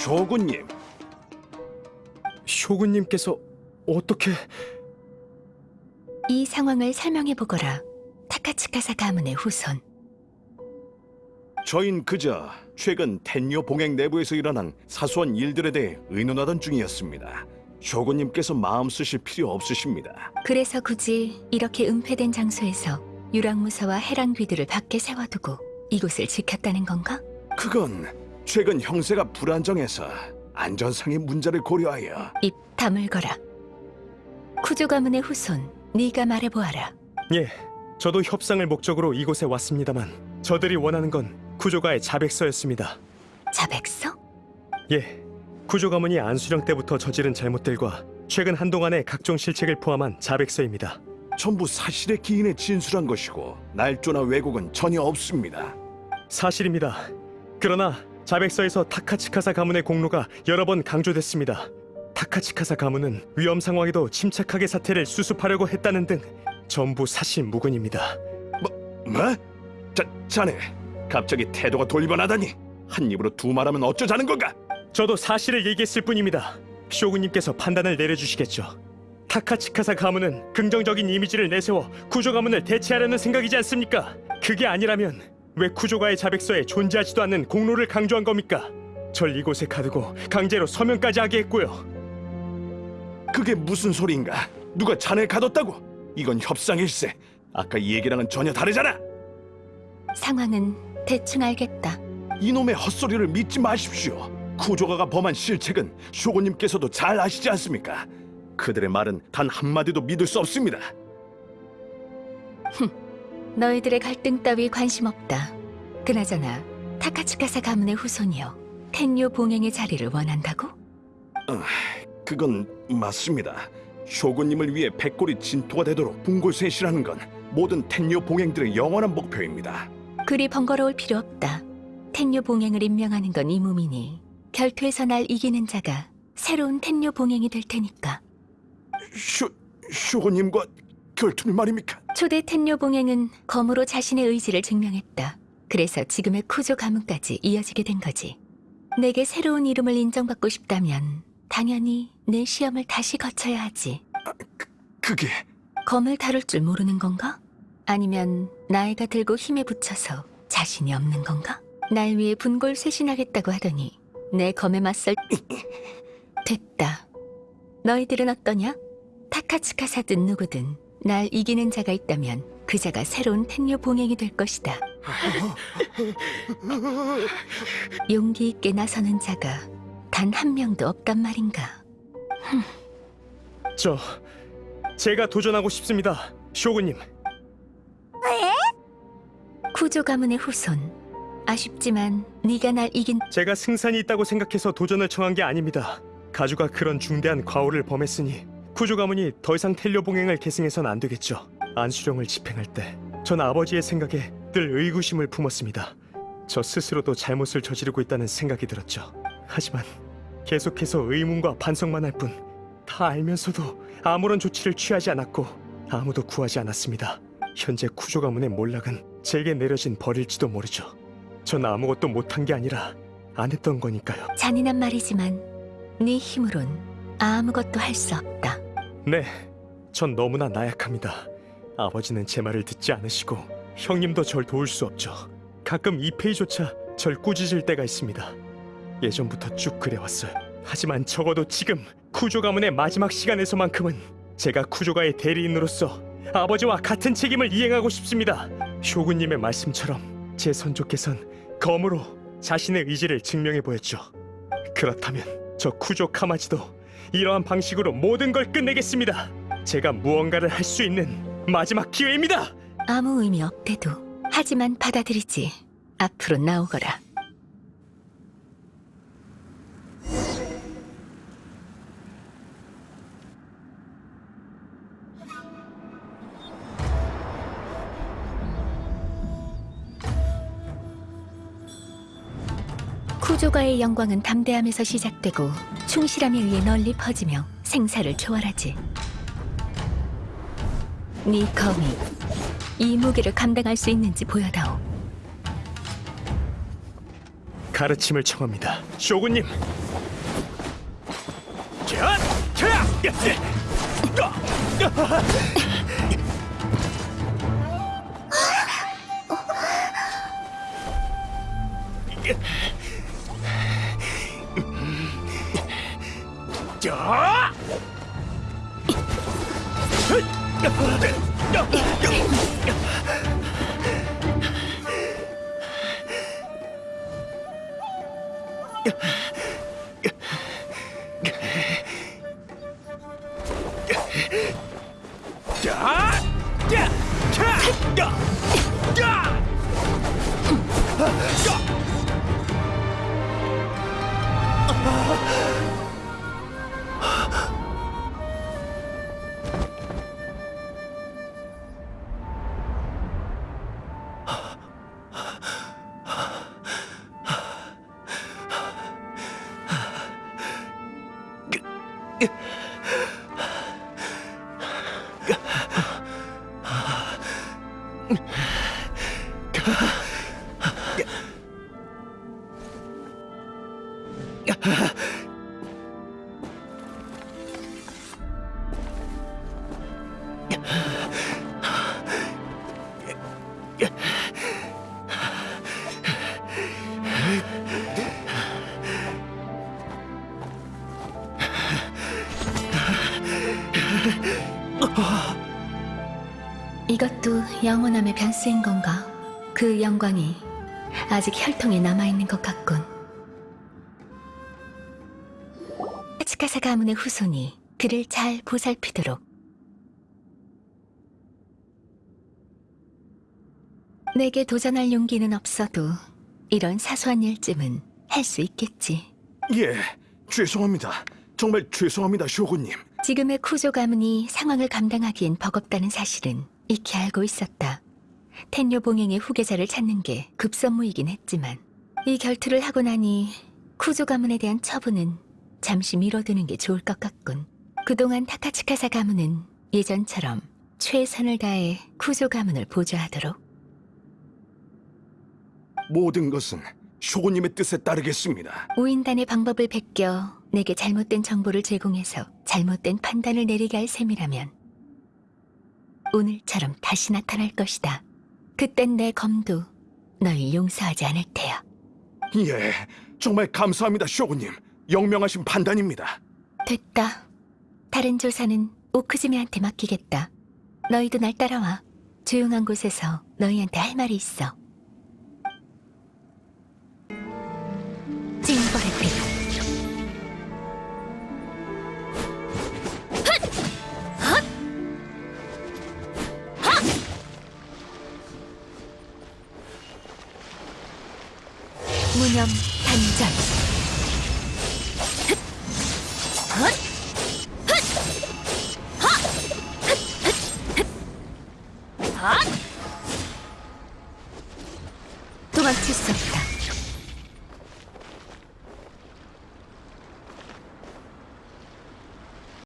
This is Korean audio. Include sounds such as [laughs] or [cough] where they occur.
쇼군님, 쇼군님께서 어떻게 이 상황을 설명해 보거라. 타카츠카사 가문의 후손. 저흰 그저 최근 텐요 봉행 내부에서 일어난 사소한 일들에 대해 의논하던 중이었습니다. 쇼군님께서 마음 쓰실 필요 없으십니다. 그래서 굳이 이렇게 은폐된 장소에서 유랑무사와 해랑귀들을 밖에 세워두고 이곳을 지켰다는 건가? 그건 최근 형세가 불안정해서 안전상의 문제를 고려하여 입 다물거라. 쿠조 가문의 후손, 네가 말해보아라. 예, 저도 협상을 목적으로 이곳에 왔습니다만 저들이 원하는 건 구조가의 자백서였습니다. 자백서? 예, 구조 가문이 안수령 때부터 저지른 잘못들과 최근 한동안의 각종 실책을 포함한 자백서입니다. 전부 사실의 기인에 진술한 것이고 날조나 왜곡은 전혀 없습니다. 사실입니다. 그러나 자백서에서 타카치카사 가문의 공로가 여러 번 강조됐습니다. 타카치카사 가문은 위험 상황에도 침착하게 사태를 수습하려고 했다는 등 전부 사실 무근입니다. 뭐? 자, 자네 갑자기 태도가 돌변하다니 한 입으로 두 말하면 어쩌자는 건가? 저도 사실을 얘기했을 뿐입니다. 쇼군님께서 판단을 내려주시겠죠. 타카치카사 가문은 긍정적인 이미지를 내세워 구조 가문을 대체하려는 생각이지 않습니까? 그게 아니라면 왜 구조가의 자백서에 존재하지도 않는 공로를 강조한 겁니까? 절 이곳에 가두고 강제로 서명까지 하게 했고요. 그게 무슨 소리인가? 누가 자네 가뒀다고? 이건 협상일세. 아까 이 얘기랑은 전혀 다르잖아. 상황은 대충 알겠다. 이놈의 헛소리를 믿지 마십시오. 구조가가 범한 실책은 쇼고님께서도 잘 아시지 않습니까? 그들의 말은 단 한마디도 믿을 수 없습니다. 너희들의 갈등 따위 관심 없다. 그나저나 타카츠카사 가문의 후손이여 텐요 봉행의 자리를 원한다고? 그건 맞습니다. 쇼군님을 위해 백골이 진토가 되도록 분골쇄시라는 건 모든 텐요 봉행들의 영원한 목표입니다. 그리 번거로울 필요 없다. 텐요 봉행을 임명하는 건 이 몸이니 결투에서 날 이기는 자가 새로운 텐요 봉행이 될 테니까. 쇼 쇼군님과 결투를 말입니까? 초대 텐요 봉행은 검으로 자신의 의지를 증명했다. 그래서 지금의 쿠조 가문까지 이어지게 된 거지. 내게 새로운 이름을 인정받고 싶다면 당연히 내 시험을 다시 거쳐야 하지. 그게 검을 다룰 줄 모르는 건가? 아니면 나이가 들고 힘에 부쳐서 자신이 없는 건가? 날 위해 분골 쇄신하겠다고 하더니 내 검에 맞설 [laughs] 됐다. 너희들은 어떠냐? 타카츠카사든 누구든 날 이기는 자가 있다면 그 자가 새로운 텐요 봉행이 될 것이다. 용기 있게 나서는 자가 단 한 명도 없단 말인가? 저 제가 도전하고 싶습니다. 쇼군님. 쿠조 가문의 후손. 아쉽지만 네가 날 이긴 제가 승산이 있다고 생각해서 도전을 청한 게 아닙니다. 가주가 그런 중대한 과오를 범했으니 구조 가문이 더 이상 텔료 봉행을 계승해선 안 되겠죠. 안수령을 집행할 때 전 아버지의 생각에 늘 의구심을 품었습니다. 저 스스로도 잘못을 저지르고 있다는 생각이 들었죠. 하지만 계속해서 의문과 반성만 할 뿐 다 알면서도 아무런 조치를 취하지 않았고 아무도 구하지 않았습니다. 현재 구조 가문의 몰락은 제게 내려진 벌일지도 모르죠. 전 아무것도 못한 게 아니라 안 했던 거니까요. 잔인한 말이지만 네 힘으론 아무것도 할 수 없다. 네, 전 너무나 나약합니다. 아버지는 제 말을 듣지 않으시고 형님도 절 도울 수 없죠. 가끔 이페이조차 절 꾸짖을 때가 있습니다. 예전부터 쭉 그래왔어요. 하지만 적어도 지금 쿠조 가문의 마지막 시간에서만큼은 제가 쿠조가의 대리인으로서 아버지와 같은 책임을 이행하고 싶습니다. 쇼군님의 말씀처럼 제 선조께선 검으로 자신의 의지를 증명해 보였죠. 그렇다면 저 쿠조 카마지도 이러한 방식으로 모든 걸 끝내겠습니다. 제가 무언가를 할 수 있는 마지막 기회입니다. 아무 의미 없대도 하지만 받아들이지. 앞으로 나오거라. 쿠조가의 영광은 담대함에서 시작되고 충실함에 의해 널리 퍼지며 생사를 초월하지. 네 검이 이 무게를 감당할 수 있는지 보여다오. 가르침을 청합니다. 쇼군님. 자, 자, 자. 자, 자, 자, 야, 이것도 영원함의 변수인 건가? 그 영광이 아직 혈통에 남아있는 것 같군. 치카사 가문의 후손이 그를 잘 보살피도록. 내게 도전할 용기는 없어도 이런 사소한 일쯤은 할 수 있겠지. 예, 죄송합니다. 정말 죄송합니다, 쇼군님. 지금의 쿠조 가문이 상황을 감당하기엔 버겁다는 사실은 익히 알고 있었다. 텐요 봉행의 후계자를 찾는 게 급선무이긴 했지만 이 결투를 하고 나니 쿠조 가문에 대한 처분은 잠시 미뤄두는 게 좋을 것 같군. 그동안 타카츠카사 가문은 예전처럼 최선을 다해 쿠조 가문을 보좌하도록 모든 것은 쇼군님의 뜻에 따르겠습니다. 우인단의 방법을 베껴 내게 잘못된 정보를 제공해서 잘못된 판단을 내리게 할 셈이라면 오늘처럼 다시 나타날 것이다. 그땐 내 검도 널 용서하지 않을 테야. 예, 정말 감사합니다, 쇼군님. 영명하신 판단입니다. 됐다. 다른 조사는 오크즈메한테 맡기겠다. 너희도 날 따라와. 조용한 곳에서 너희한테 할 말이 있어. 무